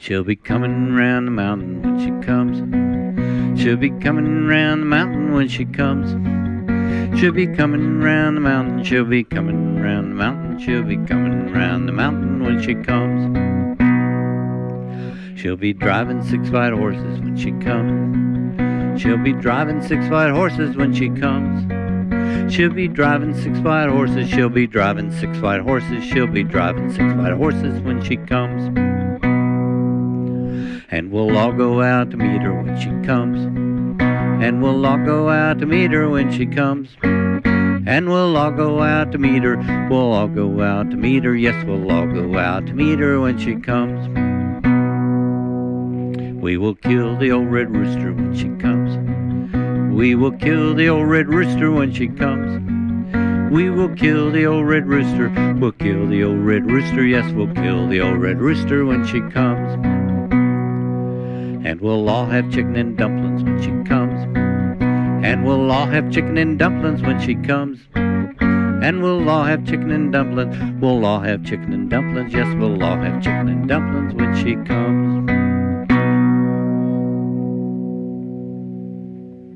She'll be coming round the mountain when she comes. She'll be coming round the mountain when she comes. She'll be coming round the mountain. She'll be coming round the mountain. She'll be coming round the mountain when she comes. She'll be driving six white horses when she comes. She'll be driving six white horses when she comes. She'll be driving six white horses. She'll be driving six white horses. She'll be driving six white horses when she comes. And we'll all go out to meet her when she comes. And we'll all go out to meet her when she comes. And we'll all go out to meet her. We'll all go out to meet her. Yes, we'll all go out to meet her when she comes. We will kill the old red rooster when she comes. We will kill the old red rooster when she comes. We will kill the old red rooster. We'll kill the old red rooster. Yes, we'll kill the old red rooster when she comes. And we'll all have chicken and dumplings when she comes. And we'll all have chicken and dumplings when she comes. And we'll all have chicken and dumplings. We'll all have chicken and dumplings. Yes, we'll all have chicken and dumplings when she comes.